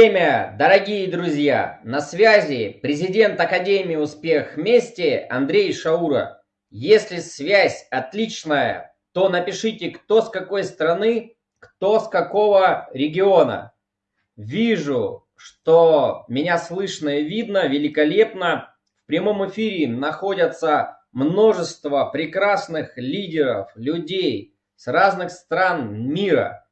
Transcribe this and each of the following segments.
время, дорогие друзья! На связи президент Академии Успех Вместе Андрей Шаура. Если связь отличная, то напишите, кто с какой страны, кто с какого региона. Вижу, что меня слышно и видно великолепно. В прямом эфире находятся множество прекрасных лидеров, людей с разных стран мира.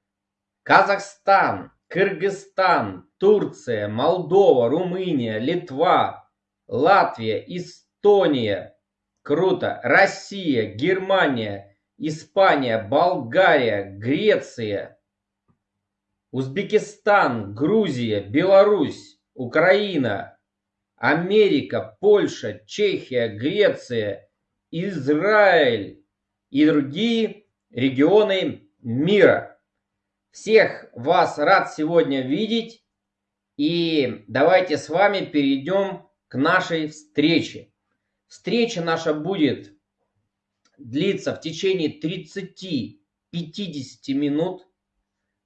Казахстан, Кыргызстан, Турция, Молдова, Румыния, Литва, Латвия, Эстония. Круто. Россия, Германия, Испания, Болгария, Греция, Узбекистан, Грузия, Беларусь, Украина, Америка, Польша, Чехия, Греция, Израиль и другие регионы мира. Всех вас рад сегодня видеть. И давайте с вами перейдем к нашей встрече. Встреча наша будет длиться в течение 30-50 минут.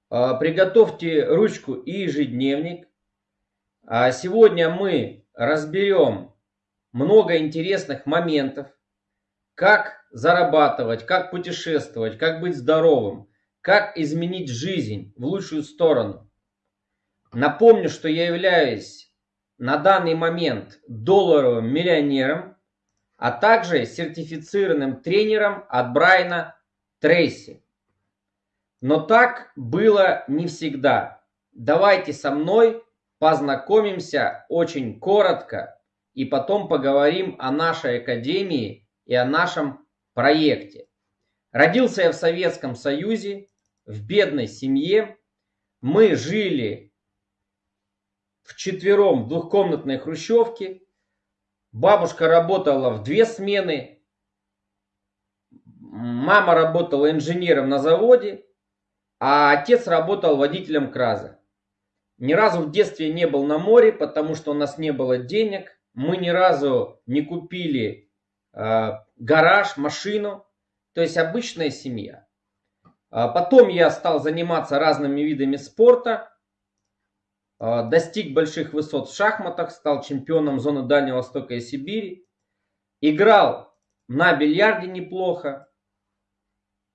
А, приготовьте ручку и ежедневник. А сегодня мы разберем много интересных моментов. Как зарабатывать, как путешествовать, как быть здоровым – как изменить жизнь в лучшую сторону? Напомню, что я являюсь на данный момент долларовым миллионером, а также сертифицированным тренером от Брайна Трейси. Но так было не всегда. Давайте со мной познакомимся очень коротко и потом поговорим о нашей академии и о нашем проекте. Родился я в Советском Союзе, в бедной семье. Мы жили в четвером в двухкомнатной хрущевке. Бабушка работала в две смены. Мама работала инженером на заводе, а отец работал водителем краза. Ни разу в детстве не был на море, потому что у нас не было денег. Мы ни разу не купили э, гараж, машину. То есть обычная семья. А потом я стал заниматься разными видами спорта, а, достиг больших высот в шахматах, стал чемпионом зоны Дальнего Востока и Сибири, играл на бильярде неплохо,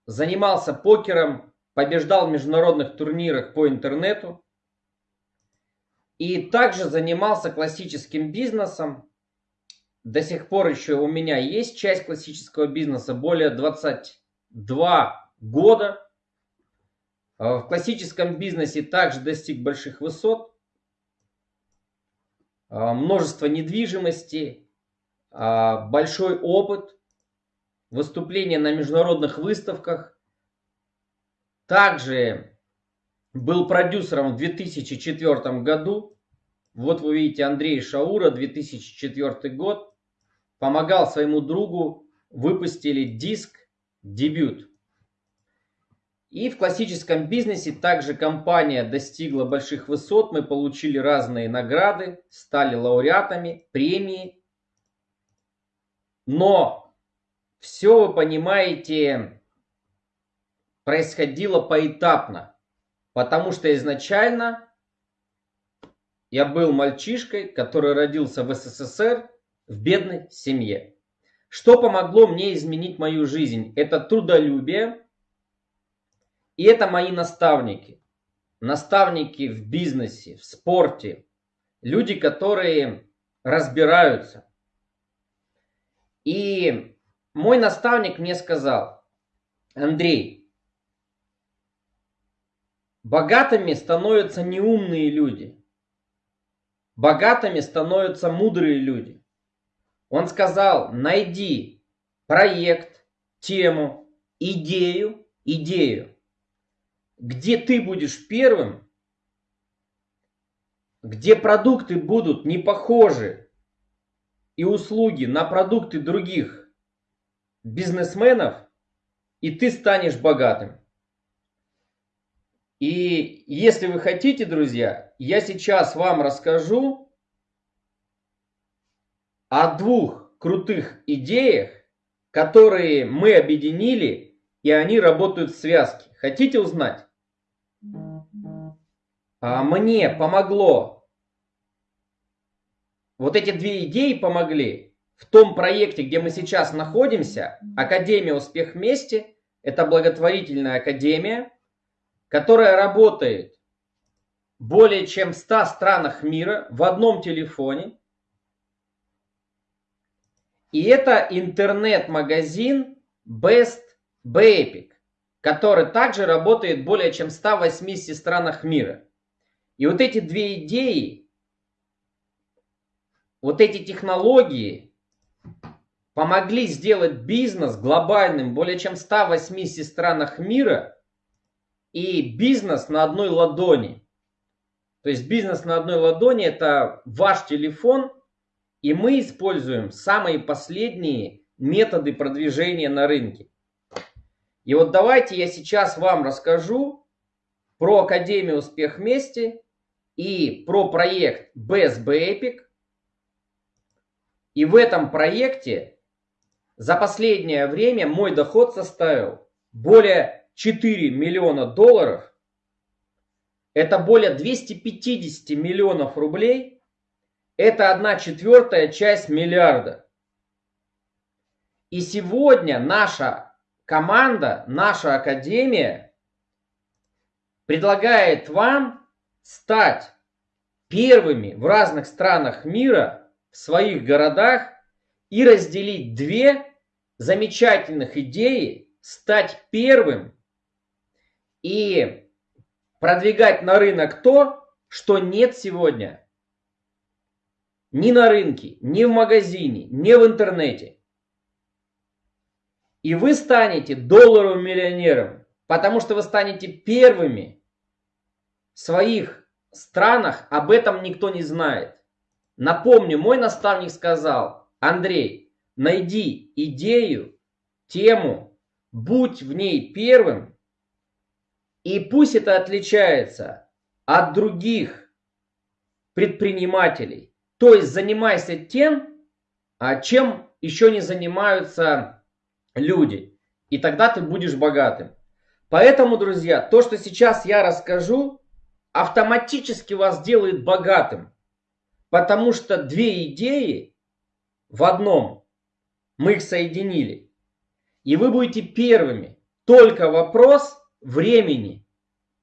занимался покером, побеждал в международных турнирах по интернету и также занимался классическим бизнесом. До сих пор еще у меня есть часть классического бизнеса, более 22 года. А в классическом бизнесе также достиг больших высот, а, множество недвижимости, а, большой опыт, выступления на международных выставках. Также был продюсером в 2004 году. Вот вы видите Андрей Шаура, 2004 год. Помогал своему другу, выпустили диск «Дебют». И в классическом бизнесе также компания достигла больших высот. Мы получили разные награды, стали лауреатами, премии. Но все, вы понимаете, происходило поэтапно. Потому что изначально я был мальчишкой, который родился в СССР в бедной семье. Что помогло мне изменить мою жизнь? Это трудолюбие и это мои наставники. Наставники в бизнесе, в спорте. Люди, которые разбираются. И мой наставник мне сказал, Андрей, богатыми становятся неумные люди. Богатыми становятся мудрые люди. Он сказал, найди проект, тему, идею, идею, где ты будешь первым, где продукты будут не похожи и услуги на продукты других бизнесменов, и ты станешь богатым. И если вы хотите, друзья, я сейчас вам расскажу о двух крутых идеях, которые мы объединили, и они работают в связке. Хотите узнать? А мне помогло. Вот эти две идеи помогли в том проекте, где мы сейчас находимся. Академия «Успех вместе» – это благотворительная академия, которая работает более чем в 100 странах мира в одном телефоне. И это интернет-магазин Best Bapic, который также работает более чем в 180 странах мира. И вот эти две идеи, вот эти технологии помогли сделать бизнес глобальным более чем в 180 странах мира и бизнес на одной ладони. То есть бизнес на одной ладони это ваш телефон, и мы используем самые последние методы продвижения на рынке. И вот давайте я сейчас вам расскажу про Академию Успех вместе и про проект BSB Epic. И в этом проекте за последнее время мой доход составил более 4 миллиона долларов. Это более 250 миллионов рублей. Это одна четвертая часть миллиарда. И сегодня наша команда, наша академия предлагает вам стать первыми в разных странах мира, в своих городах и разделить две замечательных идеи, стать первым и продвигать на рынок то, что нет сегодня ни на рынке, ни в магазине, ни в интернете. И вы станете долларовым миллионером, потому что вы станете первыми своих странах, об этом никто не знает. Напомню, мой наставник сказал, Андрей, найди идею, тему, будь в ней первым, и пусть это отличается от других предпринимателей. То есть занимайся тем, а чем еще не занимаются люди. И тогда ты будешь богатым. Поэтому, друзья, то, что сейчас я расскажу, автоматически вас делает богатым. Потому что две идеи в одном, мы их соединили. И вы будете первыми. Только вопрос времени.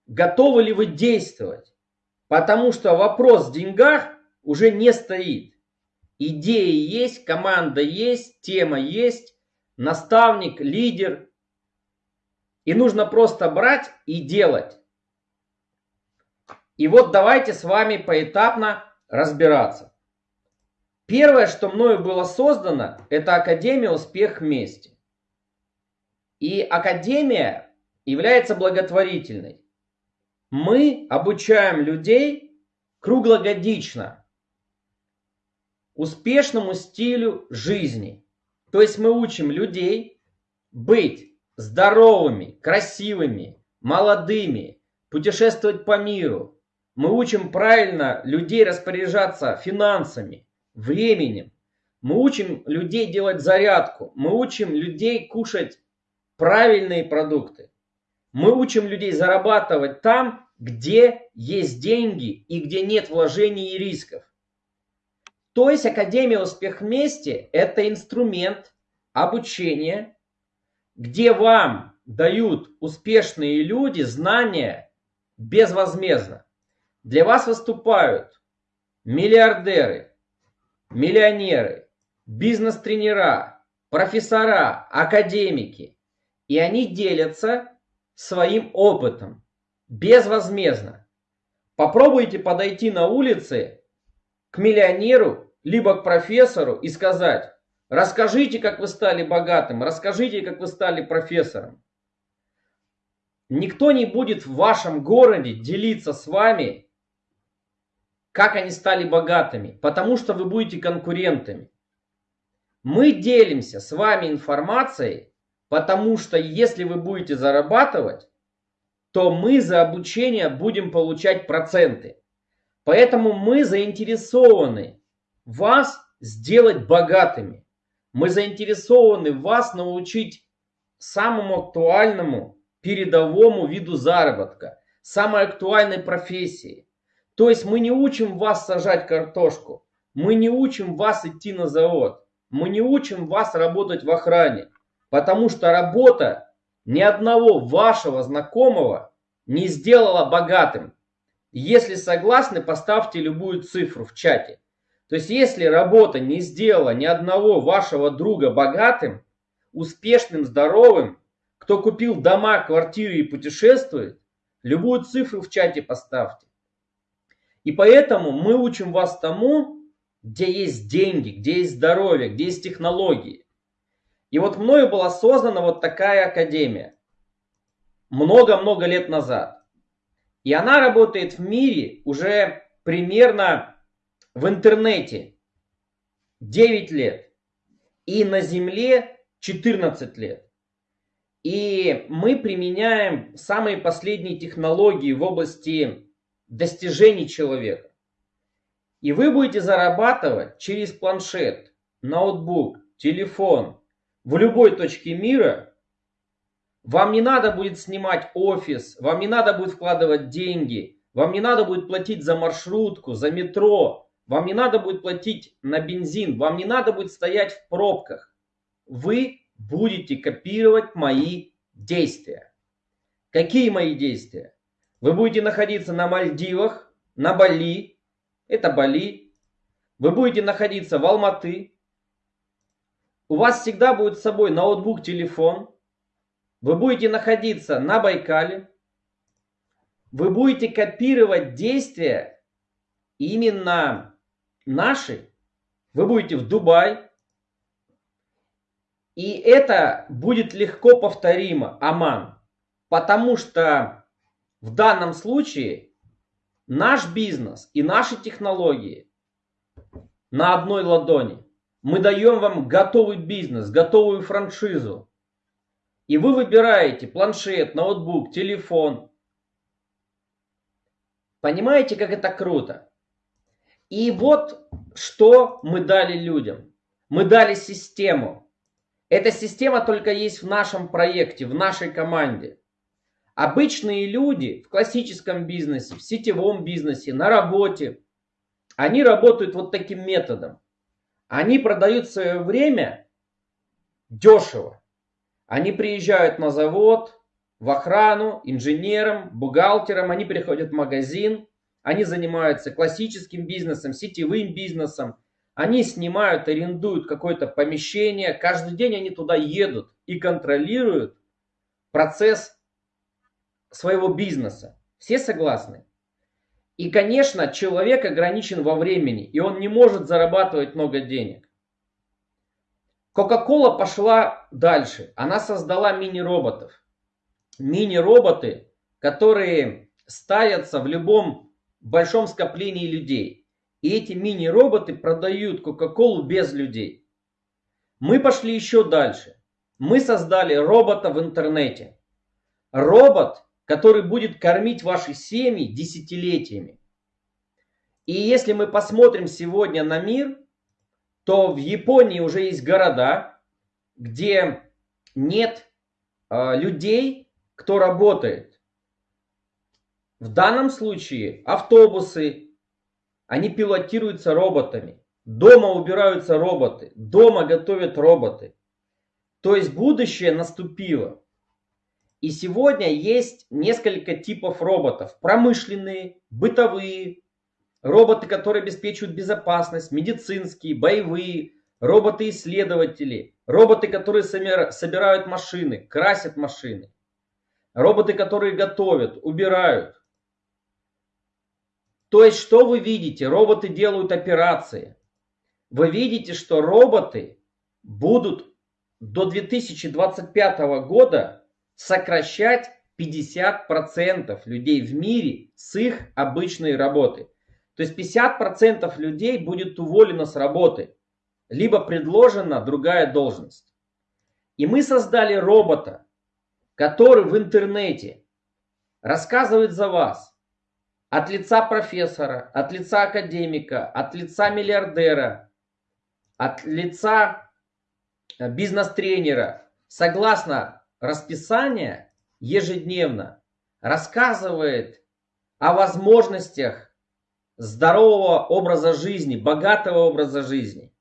Готовы ли вы действовать? Потому что вопрос в деньгах уже не стоит. Идеи есть, команда есть, тема есть, наставник, лидер. И нужно просто брать и делать. И вот давайте с вами поэтапно разбираться. Первое, что мною было создано, это Академия «Успех вместе». И Академия является благотворительной. Мы обучаем людей круглогодично успешному стилю жизни. То есть мы учим людей быть здоровыми, красивыми, молодыми, путешествовать по миру, мы учим правильно людей распоряжаться финансами, временем. Мы учим людей делать зарядку. Мы учим людей кушать правильные продукты. Мы учим людей зарабатывать там, где есть деньги и где нет вложений и рисков. То есть Академия «Успех вместе» – это инструмент обучения, где вам дают успешные люди знания безвозмездно. Для вас выступают миллиардеры, миллионеры, бизнес-тренера, профессора, академики. И они делятся своим опытом безвозмездно. Попробуйте подойти на улице к миллионеру, либо к профессору и сказать, расскажите, как вы стали богатым, расскажите, как вы стали профессором. Никто не будет в вашем городе делиться с вами, как они стали богатыми, потому что вы будете конкурентами. Мы делимся с вами информацией, потому что если вы будете зарабатывать, то мы за обучение будем получать проценты. Поэтому мы заинтересованы вас сделать богатыми. Мы заинтересованы вас научить самому актуальному передовому виду заработка, самой актуальной профессии. То есть мы не учим вас сажать картошку, мы не учим вас идти на завод, мы не учим вас работать в охране, потому что работа ни одного вашего знакомого не сделала богатым. Если согласны, поставьте любую цифру в чате. То есть, если работа не сделала ни одного вашего друга богатым, успешным, здоровым, кто купил дома, квартиры и путешествует, любую цифру в чате поставьте. И поэтому мы учим вас тому, где есть деньги, где есть здоровье, где есть технологии. И вот мною была создана вот такая академия. Много-много лет назад. И она работает в мире уже примерно в интернете 9 лет. И на Земле 14 лет. И мы применяем самые последние технологии в области достижений человека. И вы будете зарабатывать через планшет, ноутбук, телефон в любой точке мира вам не надо будет снимать офис, вам не надо будет вкладывать деньги, вам не надо будет платить за маршрутку, за метро, вам не надо будет платить на бензин, вам не надо будет стоять в пробках. Вы будете копировать мои действия. Какие мои действия? Вы будете находиться на Мальдивах, на Бали, это Бали. Вы будете находиться в Алматы. У вас всегда будет с собой ноутбук, телефон. Вы будете находиться на Байкале. Вы будете копировать действия именно наши. Вы будете в Дубай. И это будет легко повторимо, Аман. Потому что в данном случае наш бизнес и наши технологии на одной ладони. Мы даем вам готовый бизнес, готовую франшизу. И вы выбираете планшет, ноутбук, телефон. Понимаете, как это круто? И вот что мы дали людям. Мы дали систему. Эта система только есть в нашем проекте, в нашей команде. Обычные люди в классическом бизнесе, в сетевом бизнесе, на работе, они работают вот таким методом. Они продают свое время дешево. Они приезжают на завод, в охрану, инженером, бухгалтером, они приходят в магазин, они занимаются классическим бизнесом, сетевым бизнесом, они снимают, арендуют какое-то помещение, каждый день они туда едут и контролируют процесс своего бизнеса. Все согласны? И, конечно, человек ограничен во времени, и он не может зарабатывать много денег. Coca-Cola пошла дальше. Она создала мини-роботов. Мини-роботы, которые ставятся в любом большом скоплении людей. И эти мини-роботы продают Кока-Колу без людей. Мы пошли еще дальше. Мы создали робота в интернете. Робот, который будет кормить ваши семьи десятилетиями. И если мы посмотрим сегодня на мир, то в Японии уже есть города, где нет э, людей, кто работает. В данном случае автобусы, они пилотируются роботами. Дома убираются роботы, дома готовят роботы. То есть будущее наступило. И сегодня есть несколько типов роботов. Промышленные, бытовые, роботы, которые обеспечивают безопасность, медицинские, боевые, роботы-исследователи, роботы, которые собирают машины, красят машины, роботы, которые готовят, убирают. То есть, что вы видите? Роботы делают операции. Вы видите, что роботы будут до 2025 года сокращать 50% людей в мире с их обычной работы. То есть 50% людей будет уволено с работы, либо предложена другая должность. И мы создали робота, который в интернете рассказывает за вас от лица профессора, от лица академика, от лица миллиардера, от лица э, бизнес-тренера, согласно расписания ежедневно рассказывает о возможностях здорового образа жизни, богатого образа жизни.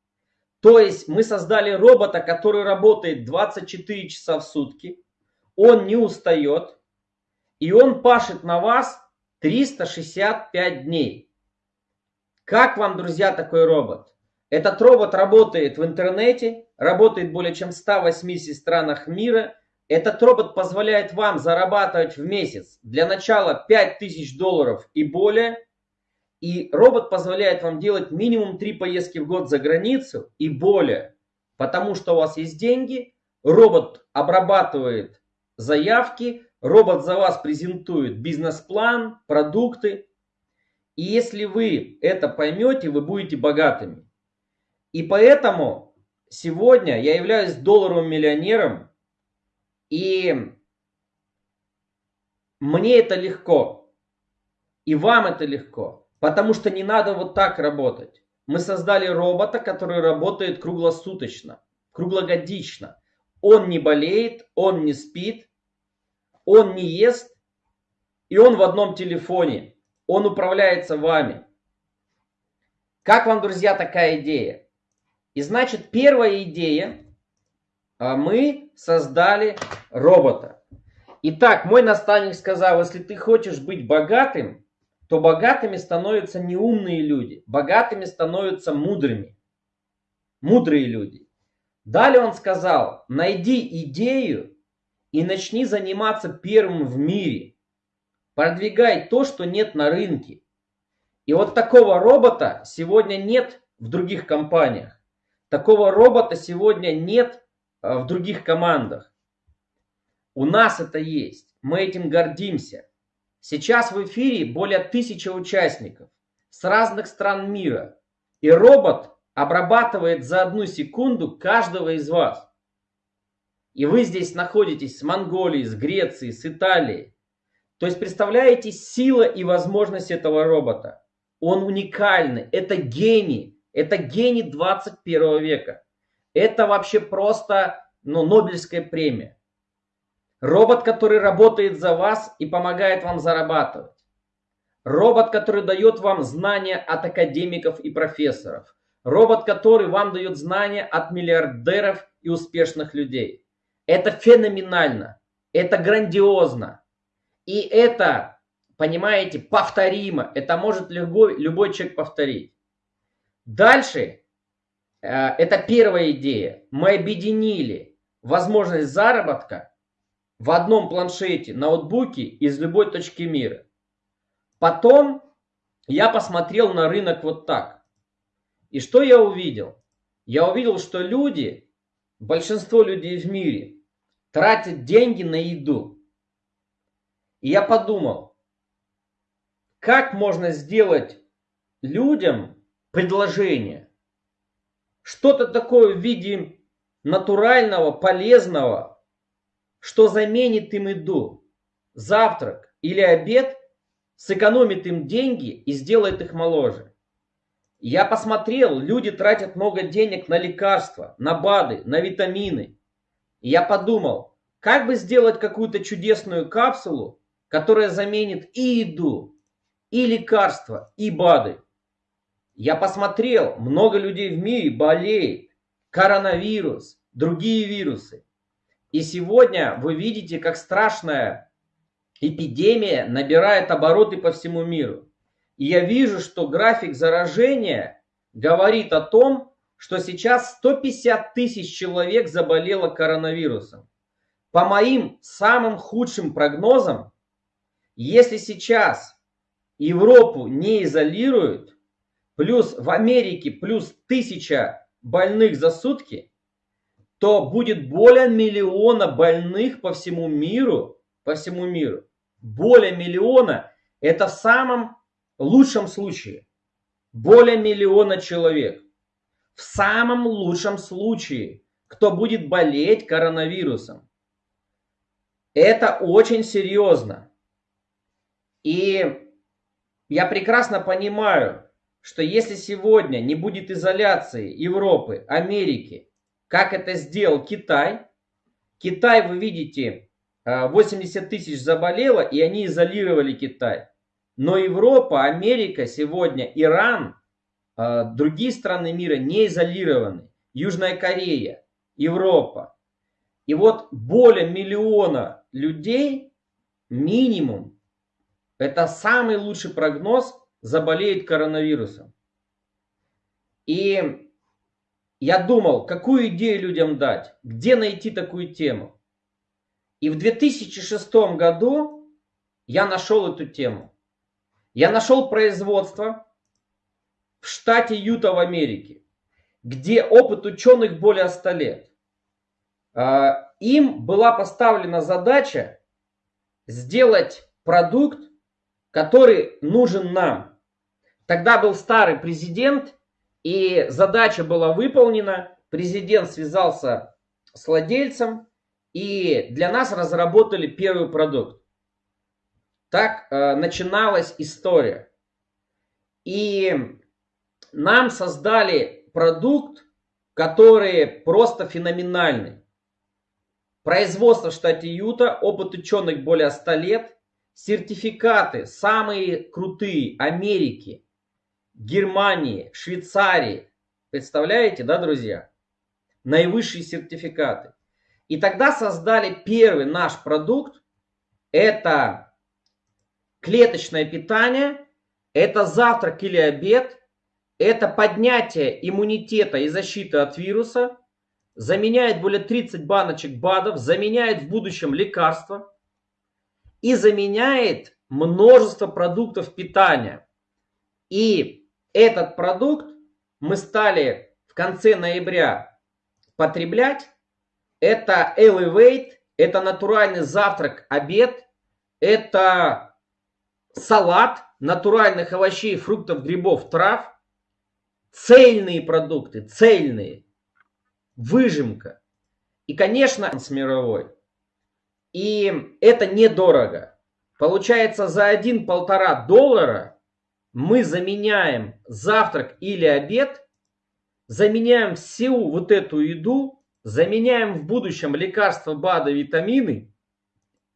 То есть мы создали робота, который работает 24 часа в сутки, он не устает, и он пашет на вас 365 дней. Как вам, друзья, такой робот? Этот робот работает в интернете, работает более чем в 180 странах мира – этот робот позволяет вам зарабатывать в месяц для начала 5000 долларов и более. И робот позволяет вам делать минимум 3 поездки в год за границу и более. Потому что у вас есть деньги, робот обрабатывает заявки, робот за вас презентует бизнес-план, продукты. И если вы это поймете, вы будете богатыми. И поэтому сегодня я являюсь долларовым миллионером, и мне это легко. И вам это легко. Потому что не надо вот так работать. Мы создали робота, который работает круглосуточно, круглогодично. Он не болеет, он не спит, он не ест, и он в одном телефоне. Он управляется вами. Как вам, друзья, такая идея? И значит, первая идея а мы создали робота. Итак, мой наставник сказал, если ты хочешь быть богатым, то богатыми становятся не умные люди, богатыми становятся мудрыми. Мудрые люди. Далее он сказал, найди идею и начни заниматься первым в мире. Продвигай то, что нет на рынке. И вот такого робота сегодня нет в других компаниях. Такого робота сегодня нет в других командах. У нас это есть. Мы этим гордимся. Сейчас в эфире более тысячи участников с разных стран мира. И робот обрабатывает за одну секунду каждого из вас. И вы здесь находитесь с Монголией, с Грецией, с Италией. То есть представляете сила и возможность этого робота. Он уникальный. Это гений. Это гений 21 века. Это вообще просто ну, Нобелевская премия. Робот, который работает за вас и помогает вам зарабатывать. Робот, который дает вам знания от академиков и профессоров. Робот, который вам дает знания от миллиардеров и успешных людей. Это феноменально. Это грандиозно. И это, понимаете, повторимо. Это может любой, любой человек повторить. Дальше это первая идея. Мы объединили возможность заработка в одном планшете, ноутбуке из любой точки мира. Потом я посмотрел на рынок вот так. И что я увидел? Я увидел, что люди, большинство людей в мире, тратят деньги на еду. И я подумал, как можно сделать людям предложение, что-то такое в виде натурального, полезного, что заменит им еду, завтрак или обед, сэкономит им деньги и сделает их моложе. Я посмотрел, люди тратят много денег на лекарства, на БАДы, на витамины. И я подумал, как бы сделать какую-то чудесную капсулу, которая заменит и еду, и лекарства, и БАДы. Я посмотрел, много людей в мире болеет. Коронавирус, другие вирусы. И сегодня вы видите, как страшная эпидемия набирает обороты по всему миру. И я вижу, что график заражения говорит о том, что сейчас 150 тысяч человек заболело коронавирусом. По моим самым худшим прогнозам, если сейчас Европу не изолируют, плюс в Америке плюс тысяча больных за сутки, то будет более миллиона больных по всему миру, по всему миру. Более миллиона, это в самом лучшем случае более миллиона человек. В самом лучшем случае, кто будет болеть коронавирусом. Это очень серьезно. И я прекрасно понимаю, что если сегодня не будет изоляции Европы, Америки, как это сделал Китай, Китай, вы видите, 80 э, тысяч заболело, и они изолировали Китай. Но Европа, Америка сегодня, Иран, а, другие страны мира не изолированы. Южная Корея, Европа. И вот более миллиона людей, минимум, это самый лучший прогноз, заболеет коронавирусом. И я думал, какую идею людям дать, где найти такую тему. И в 2006 году я нашел эту тему. Я нашел производство в штате Юта в Америке, где опыт ученых более 100 лет. А, им была поставлена задача сделать продукт, который нужен нам. Тогда был старый президент, и задача была выполнена. Президент связался с владельцем, и для нас разработали первый продукт. Так э, начиналась история. И нам создали продукт, который просто феноменальный. Производство в штате Юта, опыт ученых более 100 лет, сертификаты самые крутые Америки, Германии, Швейцарии. Представляете, да, друзья? Наивысшие сертификаты. И тогда создали первый наш продукт. Это клеточное питание, это завтрак или обед, это поднятие иммунитета и защиты от вируса, заменяет более 30 баночек БАДов, заменяет в будущем лекарства и заменяет множество продуктов питания. И этот продукт мы стали в конце ноября потреблять. Это Elevate, это натуральный завтрак, обед, это салат натуральных овощей, фруктов, грибов, трав, цельные продукты, цельные, выжимка. И, конечно, с мировой. И это недорого. Получается, за один-полтора доллара мы заменяем завтрак или обед, заменяем всю вот эту еду, заменяем в будущем лекарства, БАДы, витамины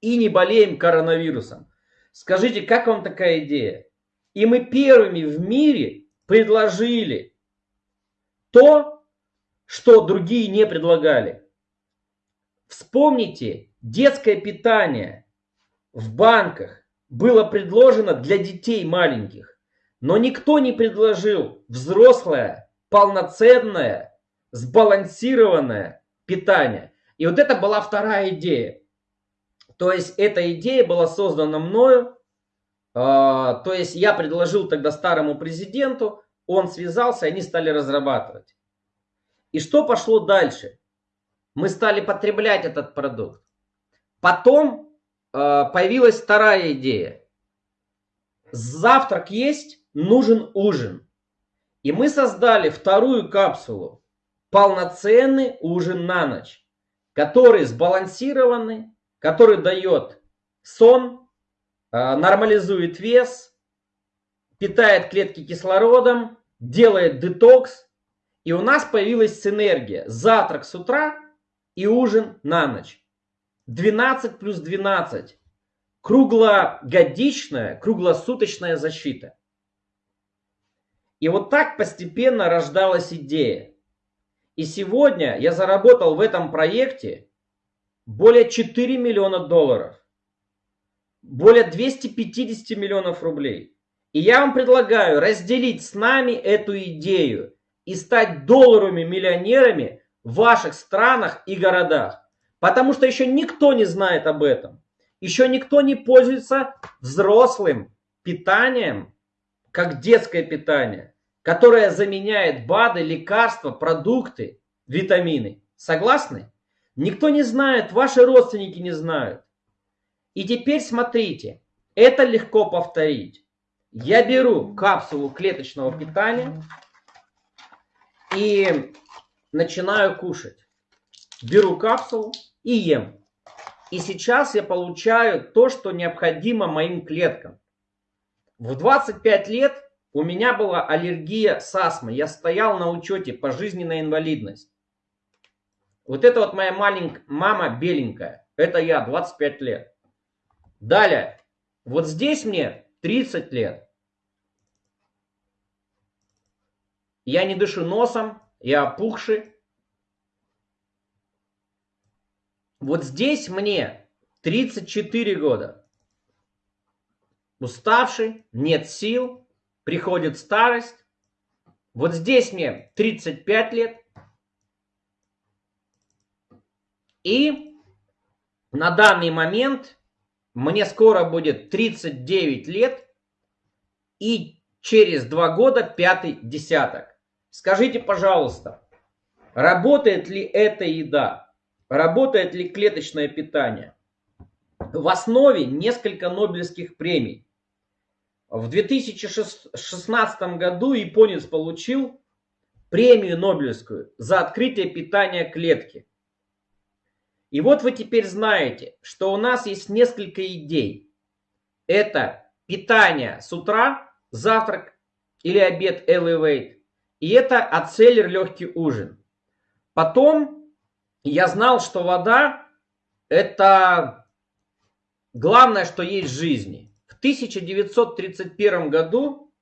и не болеем коронавирусом. Скажите, как вам такая идея? И мы первыми в мире предложили то, что другие не предлагали. Вспомните, детское питание в банках было предложено для детей маленьких, но никто не предложил взрослое, полноценное, сбалансированное питание. И вот это была вторая идея. То есть эта идея была создана мною. А, то есть я предложил тогда старому президенту, он связался, они стали разрабатывать. И что пошло дальше? Мы стали потреблять этот продукт. Потом а, появилась вторая идея. Завтрак есть, нужен ужин. И мы создали вторую капсулу. Полноценный ужин на ночь, который сбалансированный, который дает сон, а, нормализует вес, питает клетки кислородом делает детокс, и у нас появилась синергия. Завтрак с утра и ужин на ночь. 12 плюс 12. Круглогодичная, круглосуточная защита. И вот так постепенно рождалась идея. И сегодня я заработал в этом проекте более 4 миллиона долларов. Более 250 миллионов рублей. И я вам предлагаю разделить с нами эту идею и стать долларовыми миллионерами в ваших странах и городах. Потому что еще никто не знает об этом. Еще никто не пользуется взрослым питанием, как детское питание, которое заменяет БАДы, лекарства, продукты, витамины. Согласны? Никто не знает, ваши родственники не знают. И теперь смотрите, это легко повторить. Я беру капсулу клеточного питания и начинаю кушать. Беру капсулу и ем. И сейчас я получаю то, что необходимо моим клеткам. В 25 лет у меня была аллергия с астмой. Я стоял на учете пожизненная инвалидность. Вот это вот моя маленькая мама беленькая. Это я, 25 лет. Далее. Вот здесь мне 30 лет. Я не дышу носом, я опухший. Вот здесь мне 34 года. Уставший, нет сил, приходит старость. Вот здесь мне 35 лет. И на данный момент мне скоро будет 39 лет. И через два года пятый десяток. Скажите, пожалуйста, работает ли эта еда? Работает ли клеточное питание? В основе несколько Нобелевских премий. В 2016 году японец получил премию Нобелевскую за открытие питания клетки. И вот вы теперь знаете, что у нас есть несколько идей. Это питание с утра, завтрак или обед Elevate. И это ацеллер легкий ужин. Потом я знал, что вода это главное, что есть в жизни. В 1931 году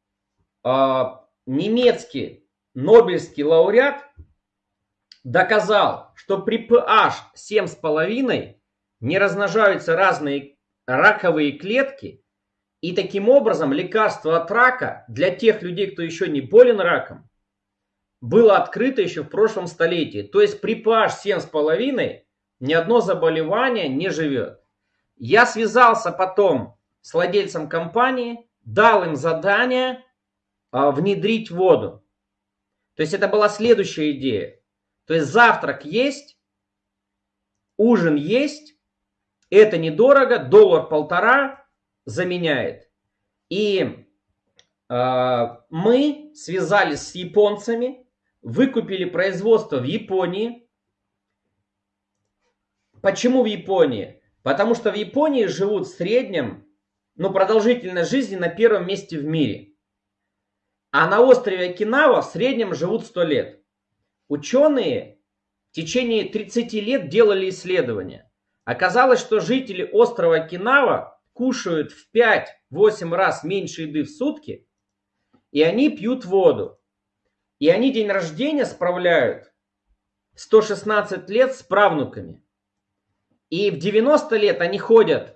э, немецкий Нобелевский лауреат доказал, что при pH 7,5 не размножаются разные раковые клетки, и таким образом лекарство от рака для тех людей, кто еще не болен раком, было открыто еще в прошлом столетии. То есть при pH 7,5 ни одно заболевание не живет. Я связался потом с владельцем компании, дал им задание а, внедрить воду. То есть это была следующая идея. То есть завтрак есть, ужин есть, это недорого, доллар-полтора заменяет. И э, мы связались с японцами, выкупили производство в Японии. Почему в Японии? Потому что в Японии живут в среднем, ну, продолжительность жизни на первом месте в мире. А на острове Окинава в среднем живут 100 лет. Ученые в течение 30 лет делали исследования. Оказалось, что жители острова Окинава кушают в 5-8 раз меньше еды в сутки, и они пьют воду. И они день рождения справляют 116 лет с правнуками. И в 90 лет они ходят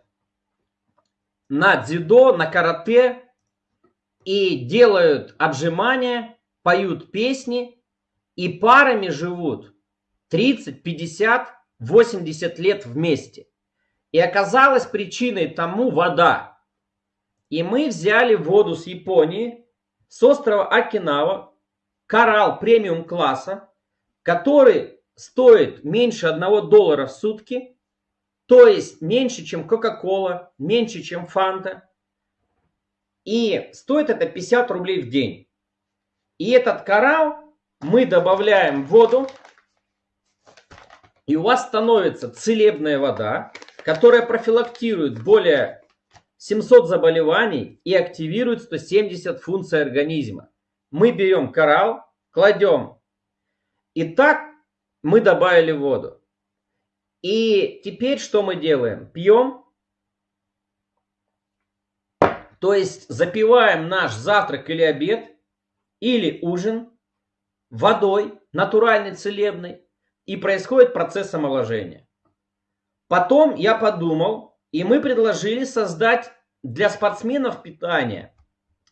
на дзюдо, на карате и делают обжимания, поют песни и парами живут 30, 50, 80 лет вместе. И оказалась причиной тому вода. И мы взяли воду с Японии, с острова Окинава, коралл премиум класса, который стоит меньше 1 доллара в сутки, то есть меньше, чем Кока-Кола, меньше, чем Фанта. И стоит это 50 рублей в день. И этот коралл мы добавляем в воду, и у вас становится целебная вода, которая профилактирует более 700 заболеваний и активирует 170 функций организма. мы берем коралл, кладем. И так мы добавили воду. И теперь что мы делаем? Пьем. То есть запиваем наш завтрак или обед, или ужин водой, натуральной, целебной, и происходит процесс омоложения. Потом я подумал, и мы предложили создать для спортсменов питание,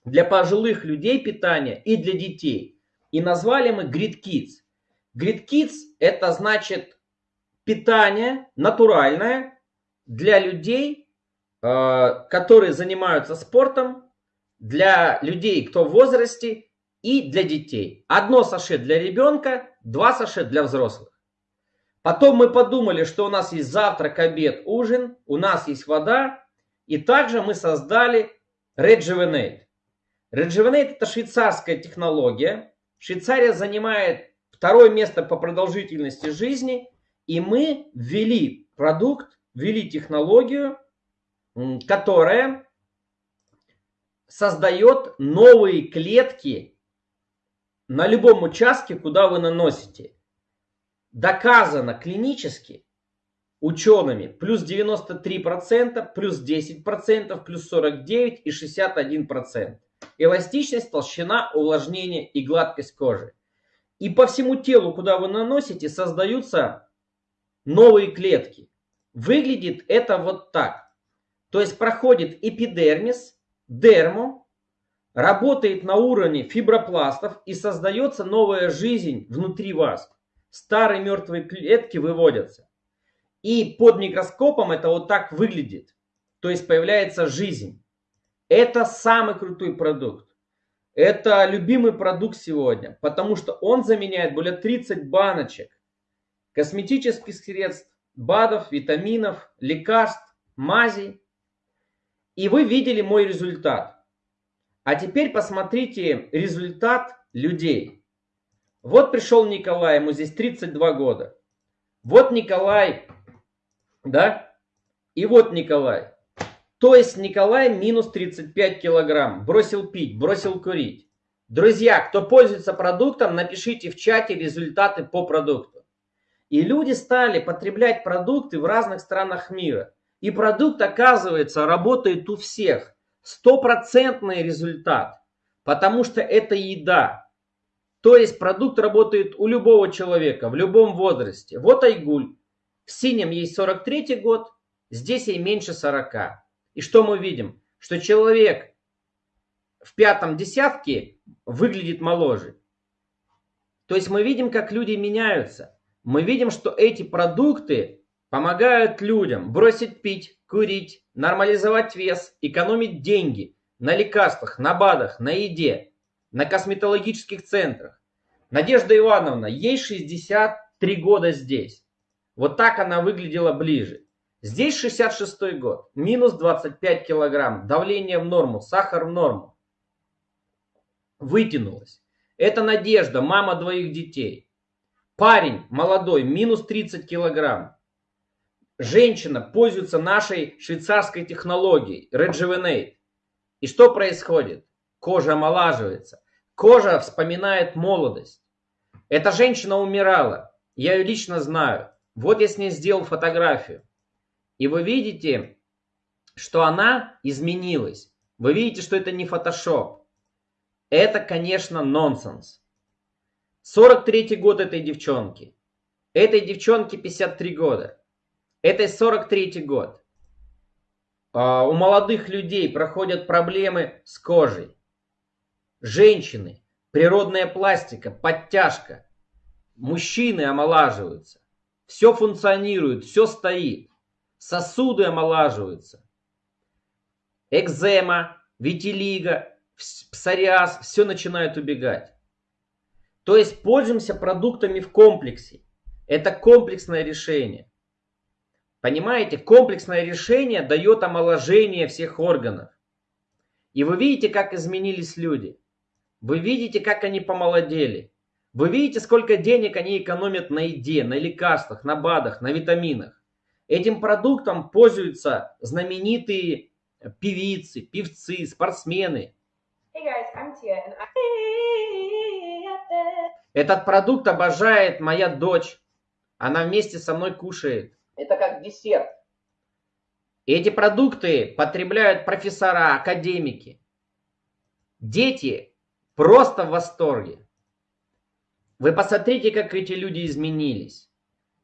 для пожилых людей питание и для детей. И назвали мы Grid Kids. Grid Kids это значит питание натуральное для людей, э, которые занимаются спортом, для людей, кто в возрасте и для детей. Одно саше для ребенка, два саше для взрослых. Потом мы подумали, что у нас есть завтрак, обед, ужин, у нас есть вода. И также мы создали Rejuvenate. Rejuvenate это швейцарская технология. Швейцария занимает второе место по продолжительности жизни. И мы ввели продукт, ввели технологию, которая создает новые клетки на любом участке, куда вы наносите. Доказано клинически учеными плюс 93%, плюс 10%, плюс 49% и 61%. Эластичность, толщина, увлажнение и гладкость кожи. И по всему телу, куда вы наносите, создаются новые клетки. Выглядит это вот так. То есть проходит эпидермис, дермо, работает на уровне фибропластов и создается новая жизнь внутри вас. Старые мертвые клетки выводятся. И под микроскопом это вот так выглядит. То есть появляется жизнь. Это самый крутой продукт. Это любимый продукт сегодня, потому что он заменяет более 30 баночек косметических средств, БАДов, витаминов, лекарств, мазей. И вы видели мой результат. А теперь посмотрите результат людей. Вот пришел Николай, ему здесь 32 года. Вот Николай, да? И вот Николай. То есть Николай минус 35 килограмм. Бросил пить, бросил курить. Друзья, кто пользуется продуктом, напишите в чате результаты по продукту. И люди стали потреблять продукты в разных странах мира. И продукт, оказывается, работает у всех стопроцентный результат, потому что это еда. То есть продукт работает у любого человека, в любом возрасте. Вот Айгуль. В синем ей 43 год, здесь ей меньше 40. И что мы видим? Что человек в пятом десятке выглядит моложе. То есть мы видим, как люди меняются. Мы видим, что эти продукты помогают людям бросить пить, курить, нормализовать вес, экономить деньги на лекарствах, на БАДах, на еде, на косметологических центрах. Надежда Ивановна, ей 63 года здесь. Вот так она выглядела ближе. Здесь 66 год, минус 25 килограмм, давление в норму, сахар в норму. Вытянулась. Это Надежда, мама двоих детей. Парень молодой, минус 30 килограмм женщина пользуется нашей швейцарской технологией Rejuvenate. И что происходит? Кожа омолаживается. Кожа вспоминает молодость. Эта женщина умирала. Я ее лично знаю. Вот я с ней сделал фотографию. И вы видите, что она изменилась. Вы видите, что это не фотошоп. Это, конечно, нонсенс. 43 год этой девчонки. Этой девчонке 53 года. Это 43 год. А, у молодых людей проходят проблемы с кожей. Женщины, природная пластика, подтяжка. Мужчины омолаживаются. Все функционирует, все стоит. Сосуды омолаживаются. Экзема, витилиго, псориаз, все начинает убегать. То есть пользуемся продуктами в комплексе. Это комплексное решение. Понимаете, комплексное решение дает омоложение всех органов. И вы видите, как изменились люди. Вы видите, как они помолодели. Вы видите, сколько денег они экономят на еде, на лекарствах, на БАДах, на витаминах. Этим продуктом пользуются знаменитые певицы, певцы, спортсмены. Hey guys, I'm Tia, and I... Этот продукт обожает моя дочь. Она вместе со мной кушает. Это как десерт. Эти продукты потребляют профессора, академики. Дети просто в восторге. Вы посмотрите, как эти люди изменились.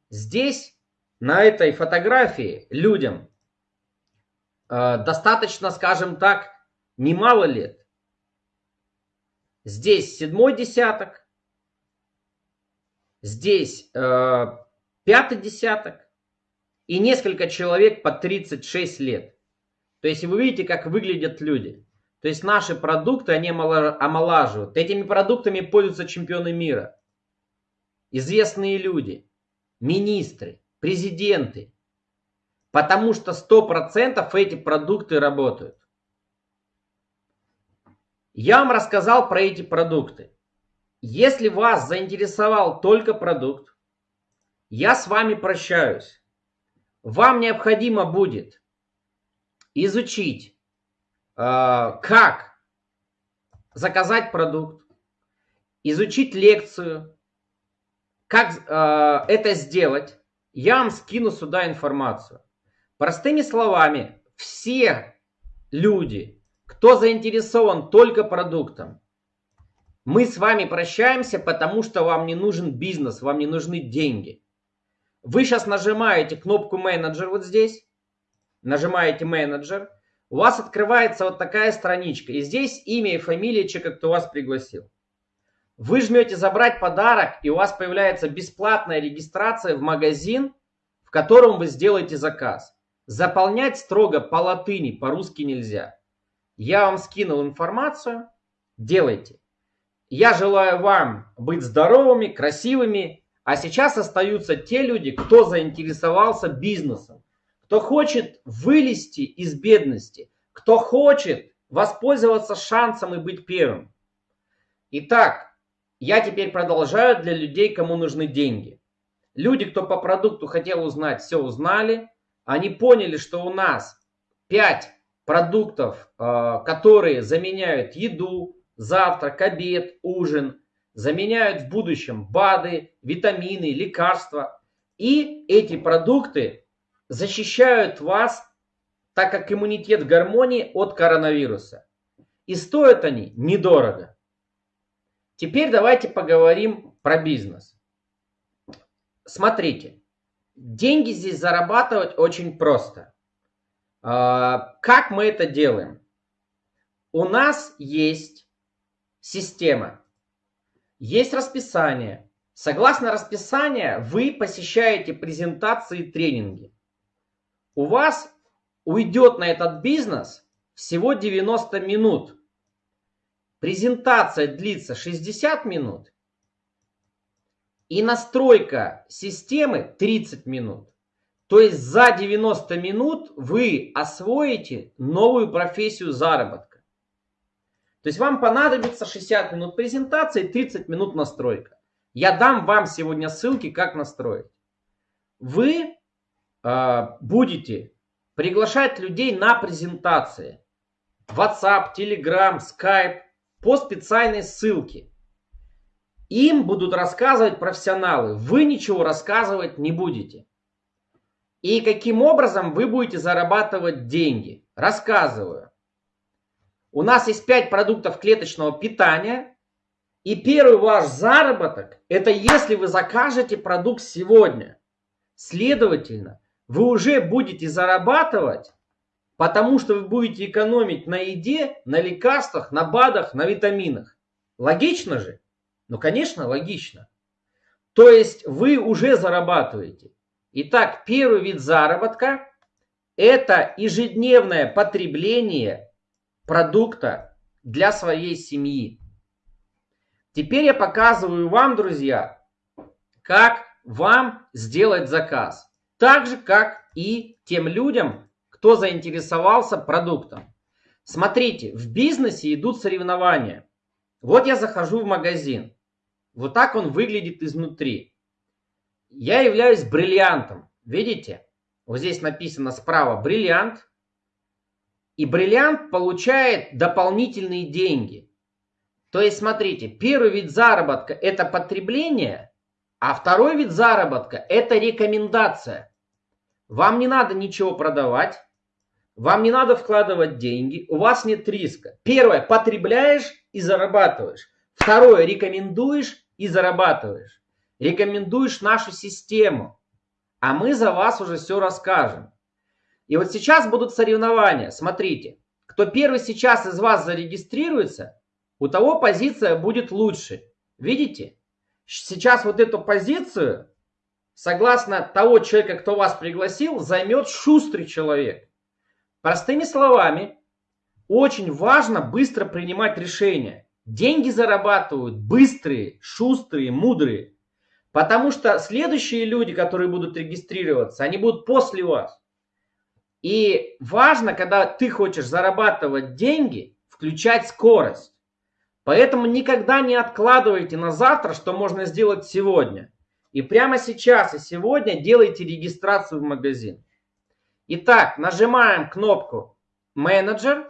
Здесь, на этой фотографии, людям э, достаточно, скажем так, немало лет. Здесь седьмой десяток, здесь э, пятый десяток и несколько человек по 36 лет. То есть вы видите, как выглядят люди. То есть наши продукты, они омолаживают. Этими продуктами пользуются чемпионы мира. Известные люди, министры, президенты. Потому что 100% эти продукты работают. Я вам рассказал про эти продукты. Если вас заинтересовал только продукт, я с вами прощаюсь. Вам необходимо будет изучить, э, как заказать продукт, изучить лекцию, как э, это сделать. Я вам скину сюда информацию. Простыми словами, все люди, кто заинтересован только продуктом, мы с вами прощаемся, потому что вам не нужен бизнес, вам не нужны деньги. Вы сейчас нажимаете кнопку менеджер вот здесь, нажимаете менеджер, у вас открывается вот такая страничка. И здесь имя и фамилия человека, кто вас пригласил. Вы жмете забрать подарок, и у вас появляется бесплатная регистрация в магазин, в котором вы сделаете заказ. Заполнять строго по латыни, по-русски нельзя. Я вам скинул информацию, делайте. Я желаю вам быть здоровыми, красивыми, а сейчас остаются те люди, кто заинтересовался бизнесом, кто хочет вылезти из бедности, кто хочет воспользоваться шансом и быть первым. Итак, я теперь продолжаю для людей, кому нужны деньги. Люди, кто по продукту хотел узнать, все узнали. Они поняли, что у нас 5 продуктов, а, которые заменяют еду, завтрак, обед, ужин, заменяют в будущем БАДы, витамины, лекарства. И эти продукты защищают вас, так как иммунитет в гармонии от коронавируса. И стоят они недорого. Теперь давайте поговорим про бизнес. Смотрите, деньги здесь зарабатывать очень просто. А, как мы это делаем? У нас есть система, есть расписание. Согласно расписанию вы посещаете презентации и тренинги. У вас уйдет на этот бизнес всего 90 минут. Презентация длится 60 минут. И настройка системы 30 минут. То есть за 90 минут вы освоите новую профессию заработка. То есть вам понадобится 60 минут презентации, 30 минут настройка. Я дам вам сегодня ссылки, как настроить. Вы э, будете приглашать людей на презентации. WhatsApp, Telegram, Skype по специальной ссылке. Им будут рассказывать профессионалы. Вы ничего рассказывать не будете. И каким образом вы будете зарабатывать деньги? Рассказываю. У нас есть 5 продуктов клеточного питания. И первый ваш заработок, это если вы закажете продукт сегодня. Следовательно, вы уже будете зарабатывать, потому что вы будете экономить на еде, на лекарствах, на БАДах, на витаминах. Логично же? Ну, конечно, логично. То есть вы уже зарабатываете. Итак, первый вид заработка – это ежедневное потребление продукта для своей семьи. Теперь я показываю вам, друзья, как вам сделать заказ. Так же, как и тем людям, кто заинтересовался продуктом. Смотрите, в бизнесе идут соревнования. Вот я захожу в магазин. Вот так он выглядит изнутри. Я являюсь бриллиантом. Видите? Вот здесь написано справа бриллиант. И бриллиант получает дополнительные деньги. То есть, смотрите, первый вид заработка – это потребление, а второй вид заработка – это рекомендация. Вам не надо ничего продавать, вам не надо вкладывать деньги, у вас нет риска. Первое, потребляешь и зарабатываешь. Второе, рекомендуешь и зарабатываешь. Рекомендуешь нашу систему, а мы за вас уже все расскажем. И вот сейчас будут соревнования. Смотрите, кто первый сейчас из вас зарегистрируется, у того позиция будет лучше. Видите? Сейчас вот эту позицию, согласно того человека, кто вас пригласил, займет шустрый человек. Простыми словами, очень важно быстро принимать решения. Деньги зарабатывают быстрые, шустрые, мудрые. Потому что следующие люди, которые будут регистрироваться, они будут после вас. И важно, когда ты хочешь зарабатывать деньги, включать скорость. Поэтому никогда не откладывайте на завтра, что можно сделать сегодня. И прямо сейчас и сегодня делайте регистрацию в магазин. Итак, нажимаем кнопку «Менеджер»,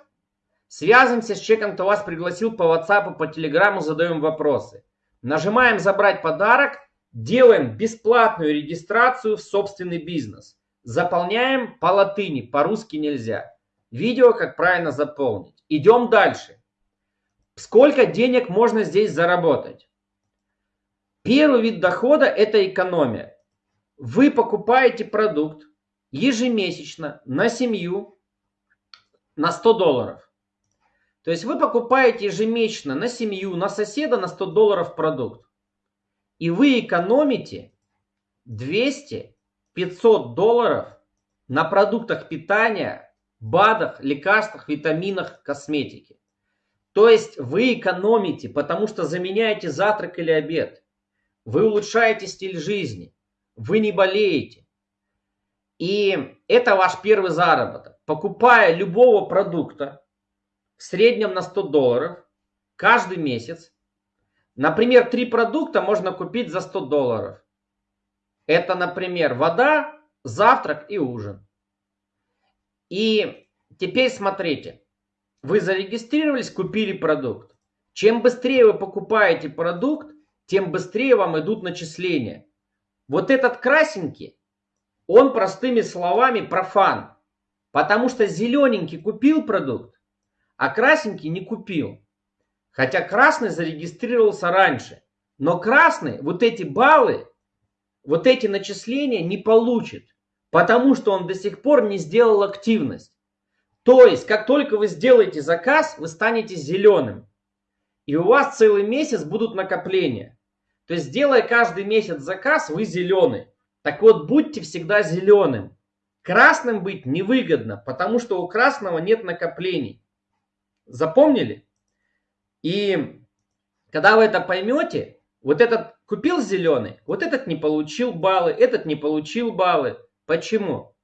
связываемся с человеком, кто вас пригласил по WhatsApp, по Telegram, задаем вопросы. Нажимаем «Забрать подарок», делаем бесплатную регистрацию в собственный бизнес. Заполняем по латыни, по-русски нельзя. Видео, как правильно заполнить. Идем дальше. Сколько денег можно здесь заработать? Первый вид дохода – это экономия. Вы покупаете продукт, ежемесячно на семью на 100 долларов. То есть вы покупаете ежемесячно на семью, на соседа на 100 долларов продукт. И вы экономите 200-500 долларов на продуктах питания, БАДах, лекарствах, витаминах, косметике. То есть вы экономите, потому что заменяете завтрак или обед. Вы улучшаете стиль жизни. Вы не болеете. И это ваш первый заработок. Покупая любого продукта в среднем на 100 долларов каждый месяц, например, три продукта можно купить за 100 долларов. Это, например, вода, завтрак и ужин. И теперь смотрите, вы зарегистрировались, купили продукт. Чем быстрее вы покупаете продукт, тем быстрее вам идут начисления. Вот этот красненький он простыми словами профан. Потому что зелененький купил продукт, а красненький не купил. Хотя красный зарегистрировался раньше. Но красный вот эти баллы, вот эти начисления не получит. Потому что он до сих пор не сделал активность. То есть, как только вы сделаете заказ, вы станете зеленым. И у вас целый месяц будут накопления. То есть, делая каждый месяц заказ, вы зеленый. Так вот, будьте всегда зеленым. Красным быть невыгодно, потому что у красного нет накоплений. Запомнили? И когда вы это поймете, вот этот купил зеленый, вот этот не получил баллы, этот не получил баллы. Почему?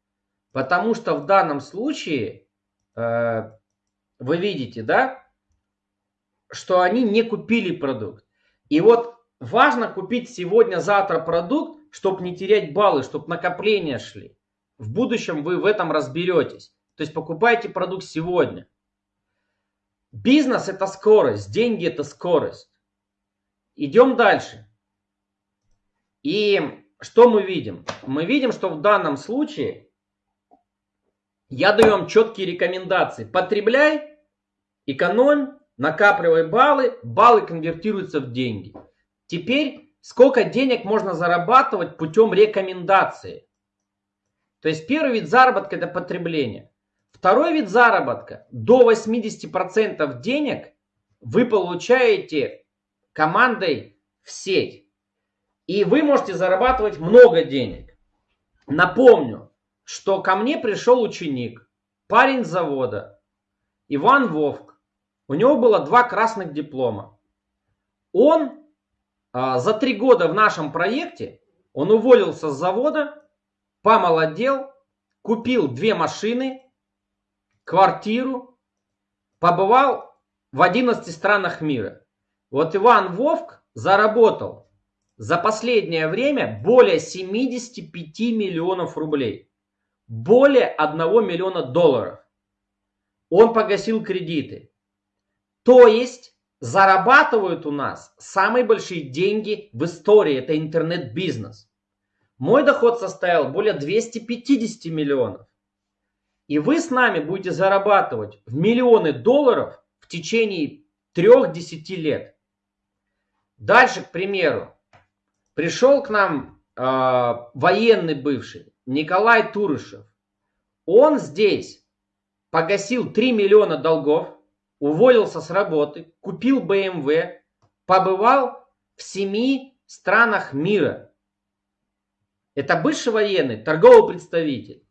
Потому что в данном случае э, вы видите, да, что они не купили продукт. И вот важно купить сегодня-завтра продукт, чтобы не терять баллы, чтобы накопления шли. В будущем вы в этом разберетесь. То есть покупайте продукт сегодня. Бизнес это скорость, деньги это скорость. Идем дальше. И что мы видим? Мы видим, что в данном случае я даю вам четкие рекомендации. Потребляй, экономь, накапливай баллы, баллы конвертируются в деньги. Теперь сколько денег можно зарабатывать путем рекомендации. То есть первый вид заработка это потребление. Второй вид заработка до 80% денег вы получаете командой в сеть. И вы можете зарабатывать много денег. Напомню, что ко мне пришел ученик, парень завода, Иван Вовк. У него было два красных диплома. Он а, за три года в нашем проекте он уволился с завода, помолодел, купил две машины, квартиру, побывал в 11 странах мира. Вот Иван Вовк заработал за последнее время более 75 миллионов рублей. Более 1 миллиона долларов. Он погасил кредиты. То есть зарабатывают у нас самые большие деньги в истории. Это интернет-бизнес. Мой доход составил более 250 миллионов. И вы с нами будете зарабатывать в миллионы долларов в течение 3-10 лет. Дальше, к примеру, пришел к нам э, военный бывший Николай Турышев. Он здесь погасил 3 миллиона долгов, уволился с работы, купил BMW, побывал в семи странах мира. Это бывший военный, торговый представитель.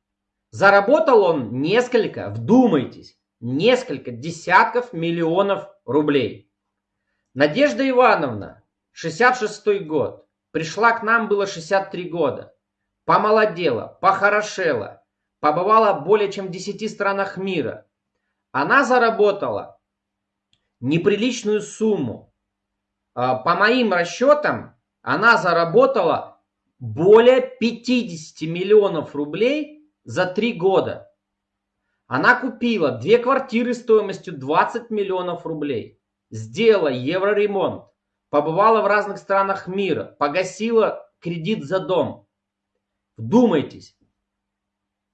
Заработал он несколько, вдумайтесь, несколько десятков миллионов рублей. Надежда Ивановна, 66 год, пришла к нам, было 63 года. Помолодела, похорошела, побывала более чем в 10 странах мира. Она заработала неприличную сумму. А, по моим расчетам, она заработала более 50 миллионов рублей за три года. Она купила две квартиры стоимостью 20 миллионов рублей, сделала евроремонт, побывала в разных странах мира, погасила кредит за дом. Вдумайтесь.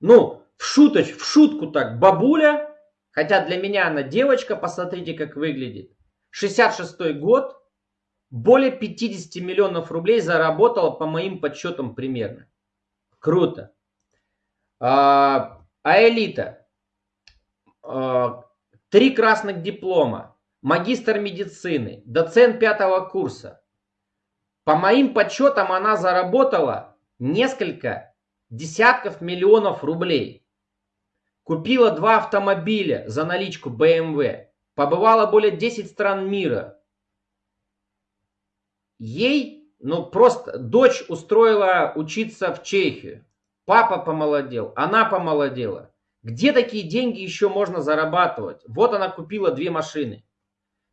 Ну, в, шуточ, в шутку так, бабуля Хотя для меня она девочка, посмотрите, как выглядит. 66 год, более 50 миллионов рублей заработала по моим подсчетам примерно. Круто. А, а элита? А, три красных диплома, магистр медицины, доцент пятого курса. По моим подсчетам она заработала несколько десятков миллионов рублей. Купила два автомобиля за наличку BMW. Побывала более 10 стран мира. Ей, ну просто, дочь устроила учиться в Чехию. Папа помолодел, она помолодела. Где такие деньги еще можно зарабатывать? Вот она купила две машины.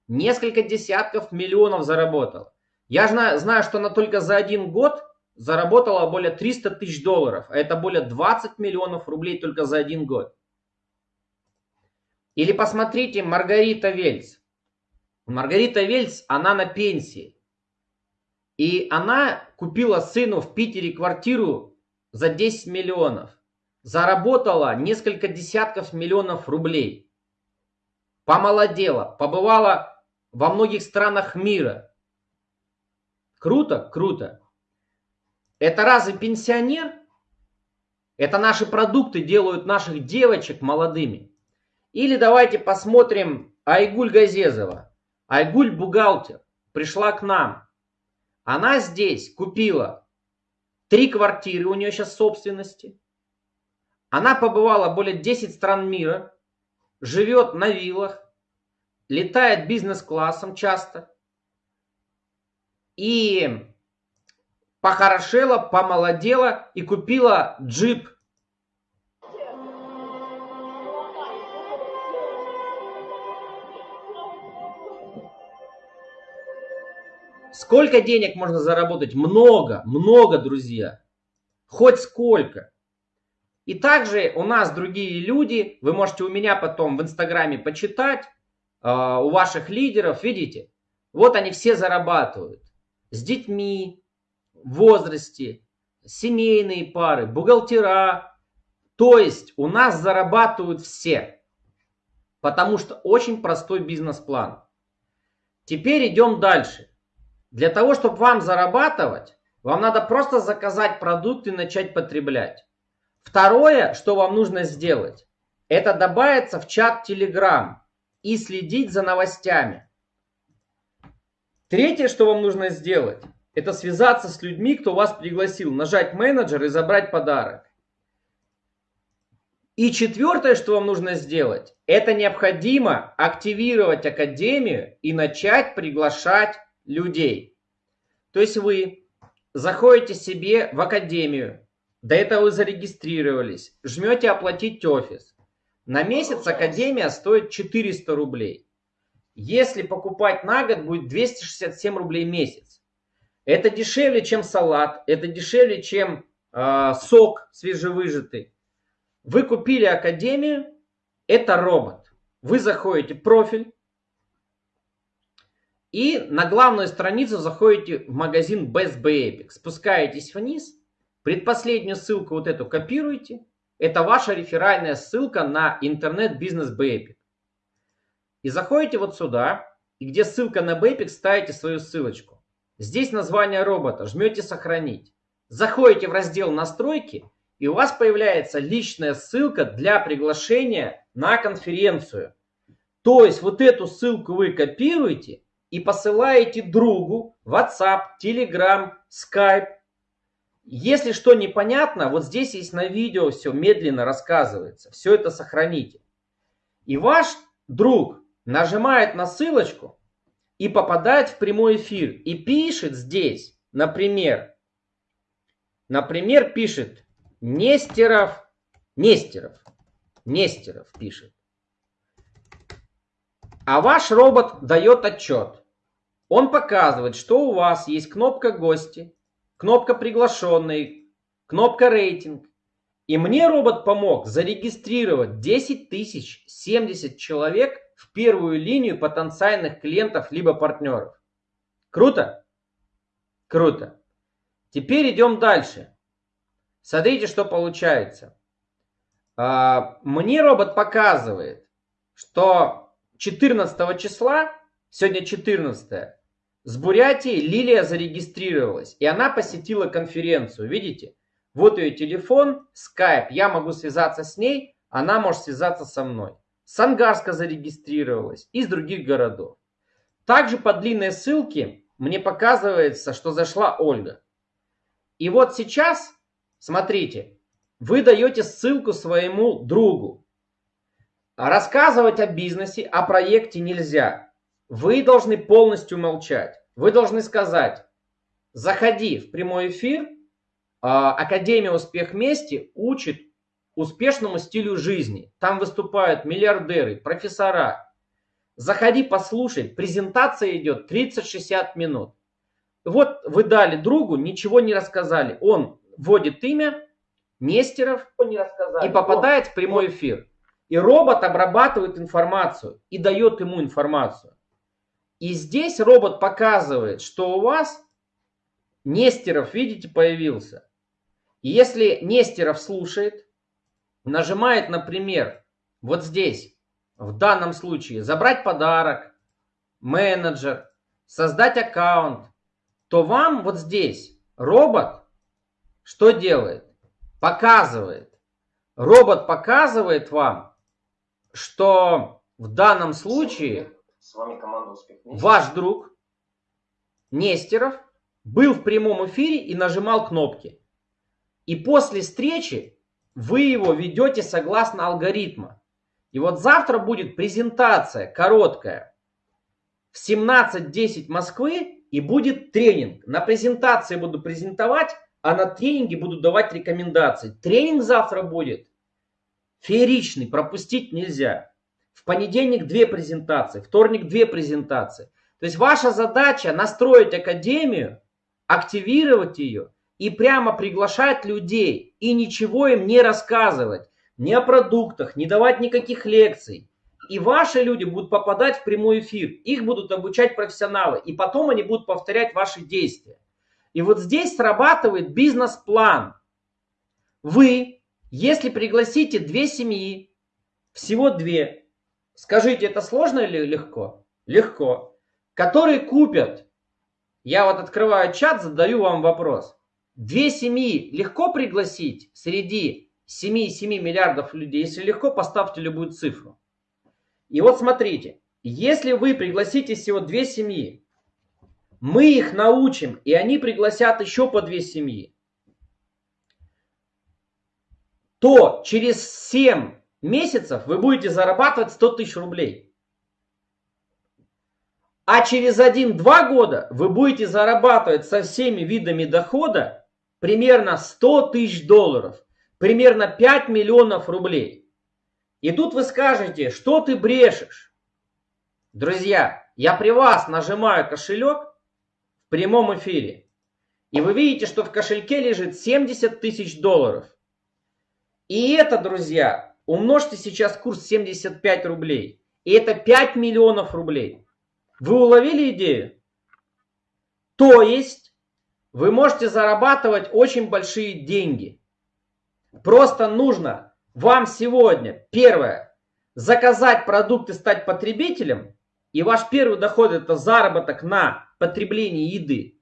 Несколько десятков миллионов заработала. Я знаю, знаю, что она только за один год заработала более 300 тысяч долларов. А это более 20 миллионов рублей только за один год. Или посмотрите Маргарита Вельц. Маргарита Вельц, она на пенсии. И она купила сыну в Питере квартиру за 10 миллионов. Заработала несколько десятков миллионов рублей. Помолодела, побывала во многих странах мира. Круто, круто. Это разве пенсионер? Это наши продукты делают наших девочек молодыми. Или давайте посмотрим Айгуль Газезова. Айгуль бухгалтер. Пришла к нам. Она здесь купила три квартиры, у нее сейчас собственности. Она побывала более 10 стран мира, живет на виллах, летает бизнес-классом часто. И похорошела, помолодела и купила джип Сколько денег можно заработать? Много, много, друзья. Хоть сколько. И также у нас другие люди, вы можете у меня потом в инстаграме почитать, э, у ваших лидеров, видите, вот они все зарабатывают. С детьми, в возрасте, семейные пары, бухгалтера. То есть у нас зарабатывают все. Потому что очень простой бизнес-план. Теперь идем дальше. Для того, чтобы вам зарабатывать, вам надо просто заказать продукт и начать потреблять. Второе, что вам нужно сделать, это добавиться в чат Telegram и следить за новостями. Третье, что вам нужно сделать, это связаться с людьми, кто вас пригласил, нажать менеджер и забрать подарок. И четвертое, что вам нужно сделать, это необходимо активировать Академию и начать приглашать людей. То есть вы заходите себе в академию, до этого вы зарегистрировались, жмете оплатить офис. На месяц академия стоит 400 рублей. Если покупать на год, будет 267 рублей в месяц. Это дешевле, чем салат, это дешевле, чем э, сок свежевыжатый. Вы купили академию, это робот. Вы заходите в профиль, И на главную страницу заходите в магазин Best Buy Epic. Спускаетесь вниз. Предпоследнюю ссылку вот эту копируете. Это ваша реферальная ссылка на интернет-бизнес Epic. И заходите вот сюда. И где ссылка на Epic, ставите свою ссылочку. Здесь название робота. Жмете «Сохранить». Заходите в раздел «Настройки» и у вас появляется личная ссылка для приглашения на конференцию. То есть вот эту ссылку вы копируете и посылаете другу WhatsApp, Telegram, Skype. Если что непонятно, вот здесь есть на видео все медленно рассказывается. Все это сохраните. И ваш друг нажимает на ссылочку и попадает в прямой эфир. И пишет здесь, например, например, пишет Нестеров, Нестеров, Нестеров пишет. А ваш робот дает отчет. Он показывает, что у вас есть кнопка «Гости», кнопка «Приглашенный», кнопка «Рейтинг». И мне робот помог зарегистрировать 10 тысяч 70 человек в первую линию потенциальных клиентов либо партнеров. Круто? Круто. Теперь идем дальше. Смотрите, что получается. А, мне робот показывает, что 14 числа, сегодня 14, с Бурятии Лилия зарегистрировалась, и она посетила конференцию. Видите? Вот ее телефон, скайп. Я могу связаться с ней, она может связаться со мной. С Ангарска зарегистрировалась, из других городов. Также по длинной ссылке мне показывается, что зашла Ольга. И вот сейчас Смотрите, вы даете ссылку своему другу. Рассказывать о бизнесе, о проекте нельзя. Вы должны полностью молчать. Вы должны сказать, заходи в прямой эфир, а, Академия «Успех вместе» учит успешному стилю жизни. Там выступают миллиардеры, профессора. Заходи, послушай. Презентация идет 30-60 минут. Вот вы дали другу, ничего не рассказали. Он вводит имя Нестеров и попадает в прямой эфир. И робот обрабатывает информацию и дает ему информацию. И здесь робот показывает, что у вас Нестеров, видите, появился. И если Нестеров слушает, нажимает, например, вот здесь, в данном случае, забрать подарок, менеджер, создать аккаунт, то вам вот здесь робот что делает? Показывает. Робот показывает вам, что в данном случае С вами команда успех. ваш друг Нестеров был в прямом эфире и нажимал кнопки. И после встречи вы его ведете согласно алгоритма. И вот завтра будет презентация короткая в 17.10 Москвы и будет тренинг. На презентации буду презентовать а на тренинге буду давать рекомендации. Тренинг завтра будет фееричный, пропустить нельзя. В понедельник две презентации, вторник две презентации. То есть ваша задача настроить академию, активировать ее и прямо приглашать людей и ничего им не рассказывать. Ни о продуктах, не давать никаких лекций. И ваши люди будут попадать в прямой эфир. Их будут обучать профессионалы. И потом они будут повторять ваши действия. И вот здесь срабатывает бизнес-план. Вы, если пригласите две семьи, всего две, скажите, это сложно или легко? Легко. Которые купят, я вот открываю чат, задаю вам вопрос. Две семьи легко пригласить среди 7,7 миллиардов людей? Если легко, поставьте любую цифру. И вот смотрите, если вы пригласите всего две семьи, мы их научим, и они пригласят еще по две семьи. То через 7 месяцев вы будете зарабатывать 100 тысяч рублей. А через 1-2 года вы будете зарабатывать со всеми видами дохода примерно 100 тысяч долларов. Примерно 5 миллионов рублей. И тут вы скажете, что ты брешешь. Друзья, я при вас нажимаю кошелек, прямом эфире. И вы видите, что в кошельке лежит 70 тысяч долларов. И это, друзья, умножьте сейчас курс 75 рублей. И это 5 миллионов рублей. Вы уловили идею? То есть вы можете зарабатывать очень большие деньги. Просто нужно вам сегодня, первое, заказать продукт и стать потребителем, и ваш первый доход это заработок на потреблении еды.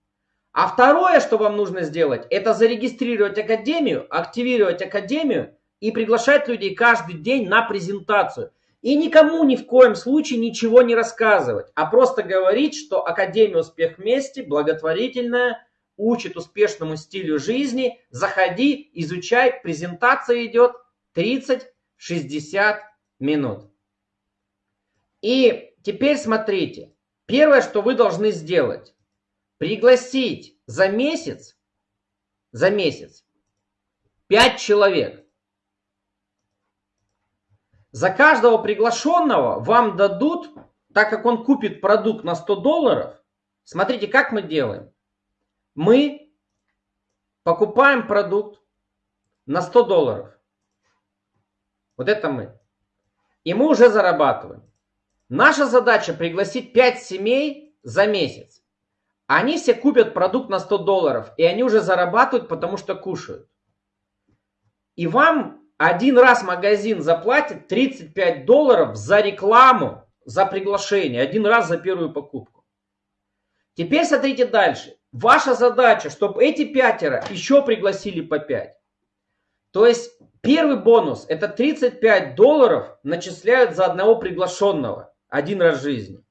А второе, что вам нужно сделать, это зарегистрировать академию, активировать академию и приглашать людей каждый день на презентацию. И никому ни в коем случае ничего не рассказывать, а просто говорить, что Академия Успех вместе, благотворительная, учит успешному стилю жизни. Заходи, изучай, презентация идет 30-60 минут. И теперь смотрите, первое, что вы должны сделать, пригласить за месяц, за месяц 5 человек. За каждого приглашенного вам дадут, так как он купит продукт на 100 долларов, смотрите, как мы делаем. Мы покупаем продукт на 100 долларов. Вот это мы. И мы уже зарабатываем. Наша задача пригласить 5 семей за месяц. Они все купят продукт на 100 долларов, и они уже зарабатывают, потому что кушают. И вам один раз магазин заплатит 35 долларов за рекламу, за приглашение. Один раз за первую покупку. Теперь смотрите дальше. Ваша задача, чтобы эти пятеро еще пригласили по 5. То есть первый бонус это 35 долларов начисляют за одного приглашенного. Один раз в жизни.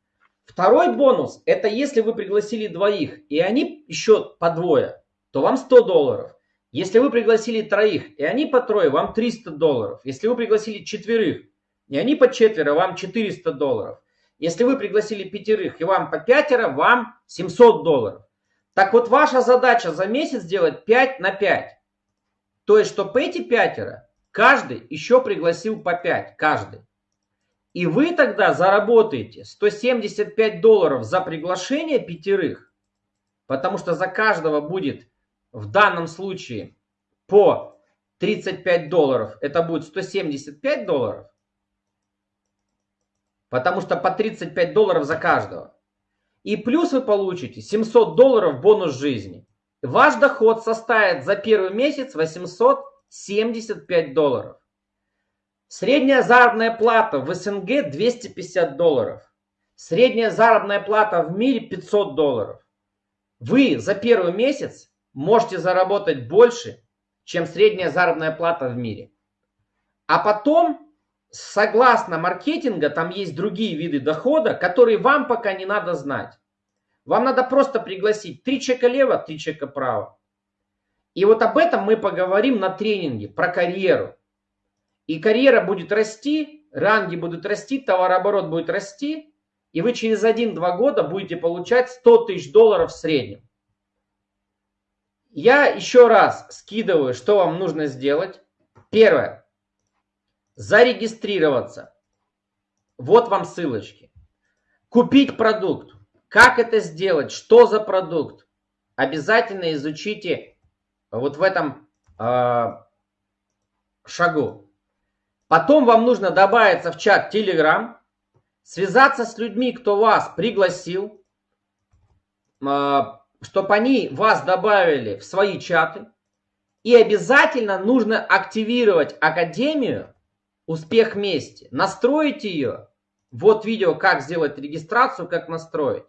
Второй бонус это если вы пригласили двоих и они еще по двое, то вам 100 долларов. Если вы пригласили троих, и они по трое, вам 300 долларов. Если вы пригласили четверых, и они по четверо, вам 400 долларов. Если вы пригласили пятерых, и вам по пятеро, вам 700 долларов. Так вот, ваша задача за месяц сделать 5 на 5. То есть, чтобы эти пятеро, каждый еще пригласил по 5, каждый. И вы тогда заработаете 175 долларов за приглашение пятерых, потому что за каждого будет в данном случае по 35 долларов, это будет 175 долларов, потому что по 35 долларов за каждого. И плюс вы получите 700 долларов бонус жизни. Ваш доход составит за первый месяц 875 долларов. Средняя заработная плата в СНГ 250 долларов. Средняя заработная плата в мире 500 долларов. Вы за первый месяц можете заработать больше, чем средняя заработная плата в мире. А потом, согласно маркетинга, там есть другие виды дохода, которые вам пока не надо знать. Вам надо просто пригласить три чека лево, три чека право. И вот об этом мы поговорим на тренинге про карьеру. И карьера будет расти, ранги будут расти, товарооборот будет расти, и вы через 1-2 года будете получать 100 тысяч долларов в среднем. Я еще раз скидываю, что вам нужно сделать. Первое. Зарегистрироваться. Вот вам ссылочки. Купить продукт. Как это сделать? Что за продукт? Обязательно изучите вот в этом э, шагу. Потом вам нужно добавиться в чат Telegram, связаться с людьми, кто вас пригласил, э, чтобы они вас добавили в свои чаты. И обязательно нужно активировать Академию «Успех вместе». Настроить ее. Вот видео, как сделать регистрацию, как настроить.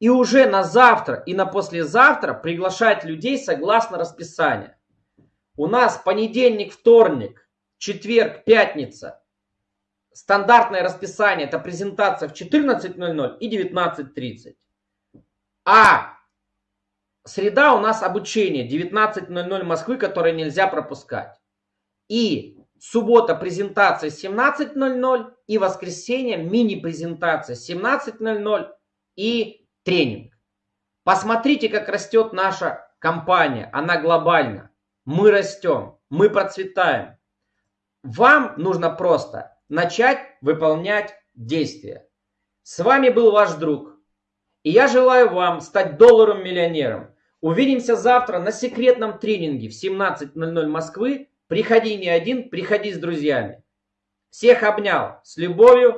И уже на завтра и на послезавтра приглашать людей согласно расписанию. У нас понедельник, вторник, четверг, пятница. Стандартное расписание это презентация в 14.00 и 19.30. А среда у нас обучение 19.00 Москвы, которое нельзя пропускать. И суббота презентация 17.00 и воскресенье мини-презентация 17.00 и тренинг. Посмотрите, как растет наша компания. Она глобальна. Мы растем, мы процветаем. Вам нужно просто начать выполнять действия. С вами был ваш друг. И я желаю вам стать долларом миллионером. Увидимся завтра на секретном тренинге в 17.00 Москвы. Приходи не один, приходи с друзьями. Всех обнял. С любовью.